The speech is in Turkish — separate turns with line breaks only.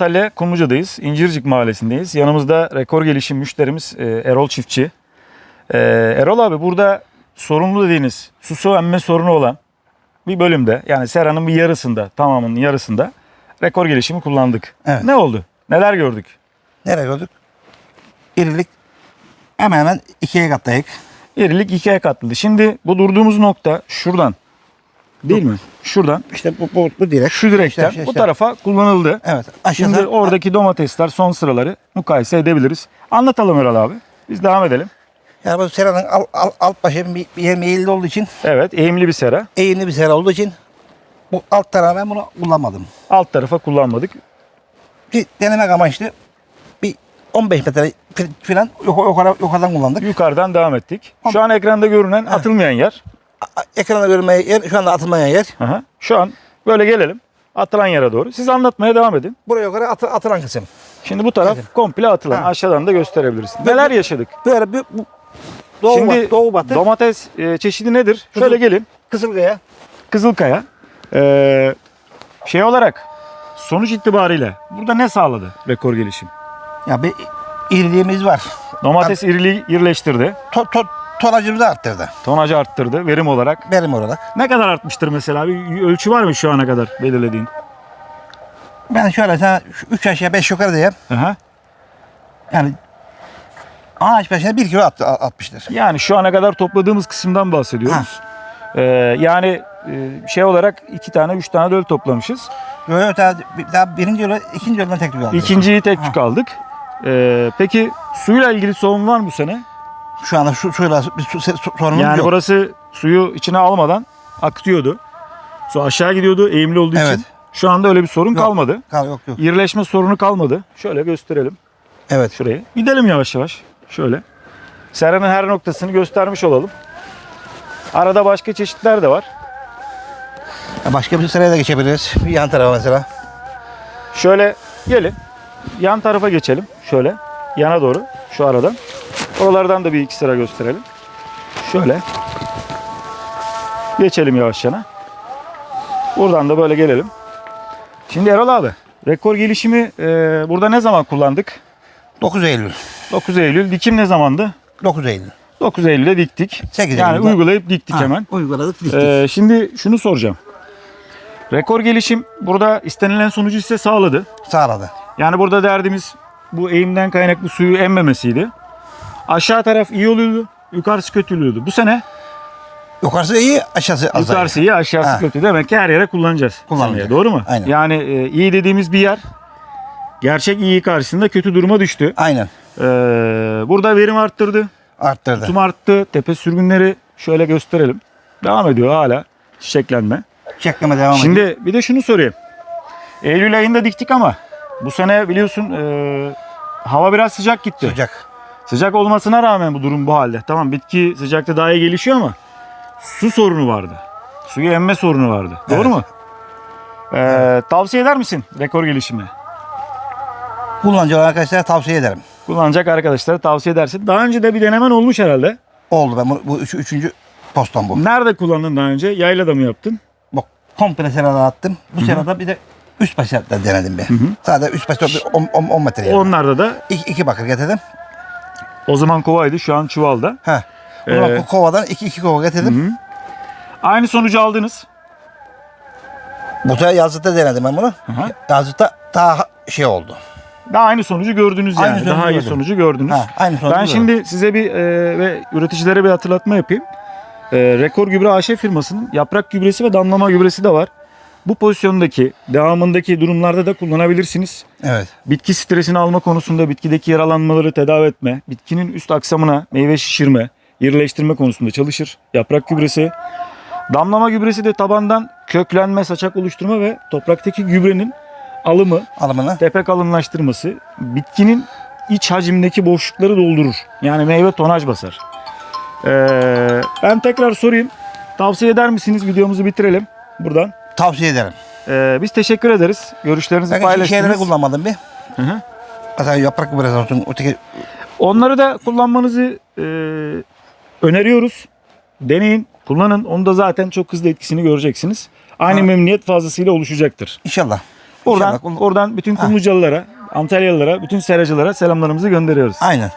Antalya Kumluca'dayız. İncircik Mahallesi'ndeyiz. Yanımızda rekor gelişim müşterimiz e, Erol Çiftçi. E, Erol abi burada sorumlu dediğiniz su su emme sorunu olan bir bölümde yani seranın bir yarısında tamamının yarısında rekor gelişimi kullandık.
Evet.
Ne oldu? Neler gördük?
Nereye gördük? İrilik hemen hemen ikiye katlayık.
İrilik ikiye katladı. Şimdi bu durduğumuz nokta şuradan değil mi? Şuradan
İşte bu, bu, bu direk.
şu direkten
İşte, işte,
bu
işte.
tarafa kullanıldı.
Evet.
Şimdi oradaki domatesler son sıraları mukayese edebiliriz. Anlatalım Erol abi. Biz devam edelim.
Yani bu seranın alt, alt, alt başı bir, bir eğimli olduğu için,
Evet eğimli bir sera.
eğimli bir sera olduğu için bu alt tarafa ben bunu kullanmadım.
Alt tarafa kullanmadık.
Bir denemek amaçlı bir 15 metre falan yukarı, yukarıdan kullandık.
Yukarıdan devam ettik. Şu an ekranda görünen atılmayan yer.
A- Ekranda görünmeye yer, şu anda atılmayan yer.
Aha. Şu an böyle gelelim. Atılan yere doğru. Siz anlatmaya devam edin.
Buraya yukarı atı, atılan kısım.
Şimdi bu taraf komple atılan.
Ha.
Aşağıdan da gösterebiliriz. Neler yaşadık?
Böyle bir bu, doğu,
Şimdi
batı, doğu batı
domates e, çeşidi nedir? Şöyle gelin.
Kızılkaya.
Kızılkaya. Ee, şey olarak sonuç itibariyle burada ne sağladı rekor gelişim?
Ya bir iriliğimiz var.
Domates iriliği irileştirdi.
To, to, tonajımızı arttırdı.
Tonajı arttırdı verim olarak.
Verim olarak.
Ne kadar artmıştır mesela? Bir ölçü var mı şu ana kadar belirlediğin?
Ben şöyle sana 3 aşağı 5 yukarı diyeyim.
Aha.
Yani ağaç başına 1 kilo at, atmıştır.
Yani şu ana kadar topladığımız kısımdan bahsediyoruz. Ee, yani e, şey olarak iki tane, üç tane döl toplamışız.
Böyle öte daha, daha birinci yolu, ikinci yoldan tek tük aldık.
İkinciyi tek tük aldık. Ee, peki suyla ilgili sorun var mı bu sene?
Şu anda şu suyla bir su, su, sorunumuz
Yani
yok.
burası suyu içine almadan akıtıyordu. Su aşağı gidiyordu eğimli olduğu
Evet.
için. Şu anda öyle bir sorun
Yok.
kalmadı.
Kal, yok yok.
İrileşme sorunu kalmadı. Şöyle gösterelim
Evet.
şurayı. Gidelim yavaş yavaş. Şöyle. Seranın her noktasını göstermiş olalım. Arada başka çeşitler de var.
Başka bir sıraya da geçebiliriz. Bir yan tarafa mesela.
Şöyle gelin. Yan tarafa geçelim. Şöyle. Yana doğru. Şu aradan. Oralardan da bir iki sıra gösterelim. Şöyle. Geçelim yavaş yana. Buradan da böyle gelelim. Şimdi Erol abi. Rekor gelişimi e, burada ne zaman kullandık?
9 Eylül.
9 Eylül. Dikim ne zamandı?
9 Eylül.
9 Eylül'de diktik.
8
Yani
Eylül'de-
uygulayıp diktik
Ha,
hemen.
Uyguladık, diktik.
Ee, şimdi şunu soracağım. Rekor gelişim burada istenilen sonucu size sağladı.
Sağladı.
Yani burada derdimiz bu eğimden kaynaklı suyu emmemesiydi. Aşağı taraf iyi oluyordu, yukarısı kötü oluyordu. Bu sene
Yukarısı iyi, aşağısı az.
yukarısı iyi, aşağısı
Ha.
kötü. Demek ki her yere kullanacağız.
Kullanacak.
seneye, Doğru mu?
Aynen.
Yani e, iyi dediğimiz bir yer gerçek iyi karşısında kötü duruma düştü.
Aynen.
Ee, burada verim arttırdı,
Arttırdı.
tutum arttı, tepe sürgünleri şöyle gösterelim. Devam ediyor hala çiçeklenme.
Çekleme devam ediyor.
Şimdi bir de şunu sorayım. Eylül ayında diktik ama bu sene biliyorsun e, hava biraz sıcak gitti.
Sıcak.
Sıcak olmasına rağmen bu durum bu halde. Tamam bitki sıcakta daha iyi gelişiyor ama su sorunu vardı. Suyu emme sorunu vardı. Doğru
Evet.
mu? Ee, Tavsiye eder misin rekor gelişimi?
Kullanıcı arkadaşlara tavsiye ederim.
Kullanacak arkadaşlara tavsiye edersin. Daha önce de bir denemen olmuş herhalde.
Oldu ben bu, bu üç, üçüncü postam bu.
Nerede kullandın daha önce? Yaylada mı yaptın?
Bak komple serada attım. Bu serada bir de üst başta denedim ben. Sadece üst başta 10 metre yani.
Onlarda da
İki, iki bakır getirdim.
O zaman kovaydı şu an çuvalda.
Ha. O zaman
Ee,
ko- kovadan iki, iki kova getirdim.
Aynı sonucu aldınız.
Bu sefer yazlıkta denedim ben bunu.
hı.
Yazlıkta daha şey oldu.
Daha aynı sonucu gördünüz yani.
Aynı sonucu
Daha iyi
gördüm.
sonucu gördünüz.
Ha, aynı sonucu
ben
gördüm.
şimdi size bir e, ve üreticilere bir hatırlatma yapayım. E, Rekor Gübre AŞ firmasının yaprak gübresi ve damlama gübresi de var. Bu pozisyondaki, devamındaki durumlarda da kullanabilirsiniz.
Evet.
Bitki stresini alma konusunda bitkideki yaralanmaları tedavi etme, bitkinin üst aksamına meyve şişirme, irileştirme konusunda çalışır. Yaprak gübresi. Damlama gübresi de tabandan köklenme, saçak oluşturma ve topraktaki gübrenin alımı,
Alımını.
tepe kalınlaştırması bitkinin iç hacimdeki boşlukları doldurur. Yani meyve tonaj basar. Ee, ben tekrar sorayım. Tavsiye eder misiniz? Videomuzu bitirelim buradan.
Tavsiye ederim.
Ee, biz teşekkür ederiz. Görüşlerinizi
Ben
paylaştınız.
kullanmadım bir.
Hı hı.
Mesela yaprak gübresi olsun. Öteki
Onları da kullanmanızı e, öneriyoruz. Deneyin, kullanın. Onu da zaten çok hızlı etkisini göreceksiniz. Aynı
Ha.
memnuniyet fazlasıyla oluşacaktır.
inşallah.
Buradan,
İnşallah
oradan bütün Kumlucalılara, Antalyalılara, bütün seracılara selamlarımızı gönderiyoruz.
Aynen.